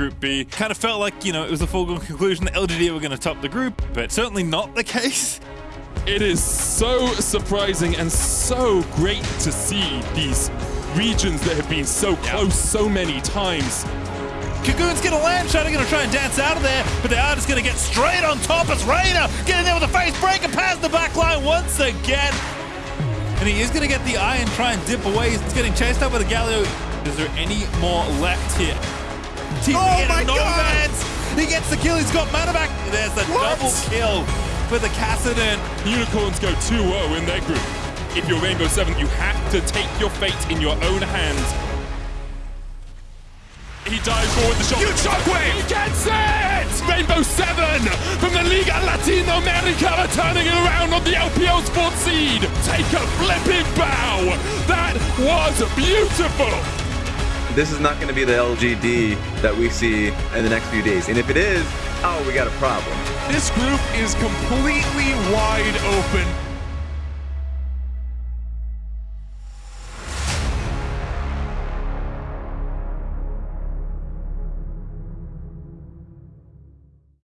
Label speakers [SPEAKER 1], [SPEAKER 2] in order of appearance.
[SPEAKER 1] Group B. Kind of felt like, you know, it was a foregone conclusion that LGD were going to top the group, but certainly not the case.
[SPEAKER 2] It is so surprising and so great to see these regions that have been so close so many times.
[SPEAKER 1] Kagoon's gonna land, Shadow gonna try and dance out of there, but they are just gonna get straight on top as Reyna getting there with a face breaker past the back line once again. And he is gonna get the eye and try and dip away. He's getting chased up with a Galio. Is there any more left here? Team
[SPEAKER 3] Oh my God!
[SPEAKER 1] Nomads! He gets the kill, he's got mana back. There's a
[SPEAKER 3] What?
[SPEAKER 1] double kill for the Kassadin.
[SPEAKER 2] Unicorns go 2-0 in their group. If you're Rainbow 7, you have to take your fate in your own hands. He dives forward the shot.
[SPEAKER 3] Huge shockwave!
[SPEAKER 2] He gets it! Rainbow 7 from the Liga Latinoamerica returning it around on the LPL Sports Seed. Take a flipping bow. That was beautiful.
[SPEAKER 4] This is not going to be the LGD that we see in the next few days. And if it is, oh, we got a problem.
[SPEAKER 3] This group is completely wide open.